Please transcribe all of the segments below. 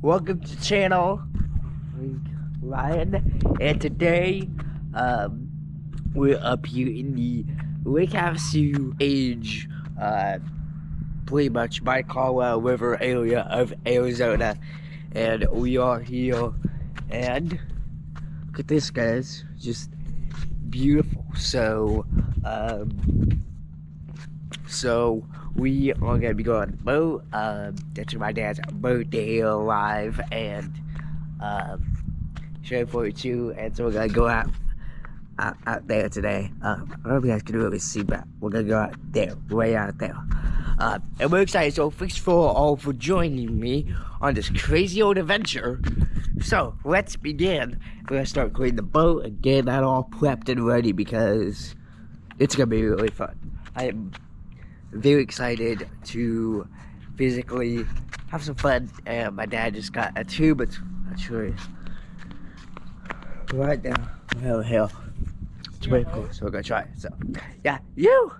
welcome to the channel, Ryan, and today, um, we're up here in the Lake Havasu age, uh, pretty much by Colorado River area of Arizona, and we are here, and look at this, guys, just beautiful. So, um, so we are gonna be going boat. Um, that's my dad's birthday alive, and um, show for. And so we're gonna go out out, out there today. Um, I don't know if you guys can really see, but we're gonna go out there, way out there. Uh, and we're excited. So thanks for all for joining me on this crazy old adventure. So let's begin. We're gonna start cleaning the boat and getting that all prepped and ready because it's gonna be really fun. I am very excited to physically have some fun. And my dad just got a tube. It's sure right now. Hell, hell. It's very cool. So we're gonna try it. So, yeah, you.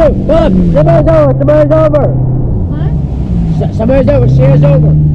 Shoot! Look! Somebody's over! Somebody's over! What? S- Somebody's over! Show you over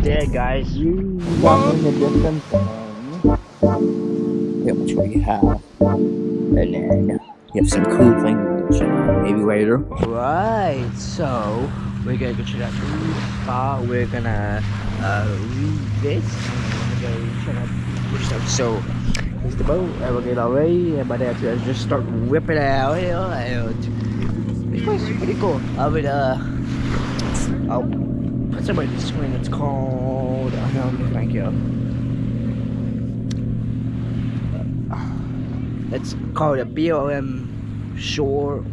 dead, guys. Walk in the distance and get what we have. And then you have some cool things, maybe later. Right, so we're gonna go to that new spot. We're gonna uh, read this. And we're gonna go check out stuff. So here's the boat, and we're getting all ready. And by that, I just start whipping it out here, and it's pretty, pretty cool. I would uh, I'll somebody on the screen. It's called. Um, thank you. It's called a BLM Shore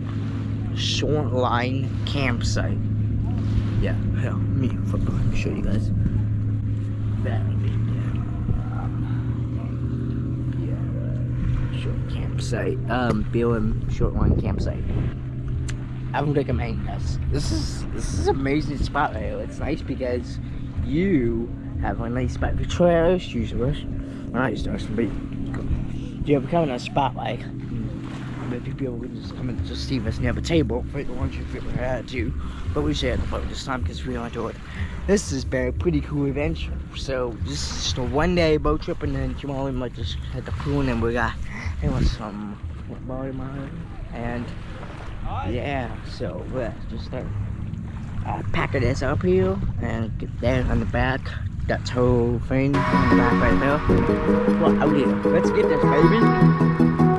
Shoreline Campsite. Yeah, hell, me, fuck, let show you guys. That be yeah. Yeah, short campsite, um, BLM Shoreline campsite. I would recommend this. This is this is amazing spot here. It's nice because you have a nice spot. Victoria usually, not used but you have of a spot like maybe people would just come and just see us and have a table for the ones if we ever had to. But we shared the boat this time because we don't do it. This has been a pretty cool adventure. So this is just a one day boat trip and then tomorrow we might just head to pool and then we got there was some football tomorrow and yeah, so we'll just start uh, packing this up here and get that on the back. That whole thing on the back right there. Well, out here. Let's get this baby.